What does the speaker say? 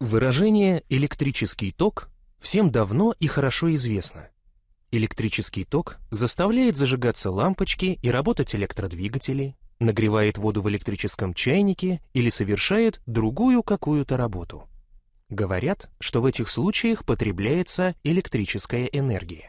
Выражение «электрический ток» всем давно и хорошо известно. Электрический ток заставляет зажигаться лампочки и работать электродвигатели, нагревает воду в электрическом чайнике или совершает другую какую-то работу. Говорят, что в этих случаях потребляется электрическая энергия.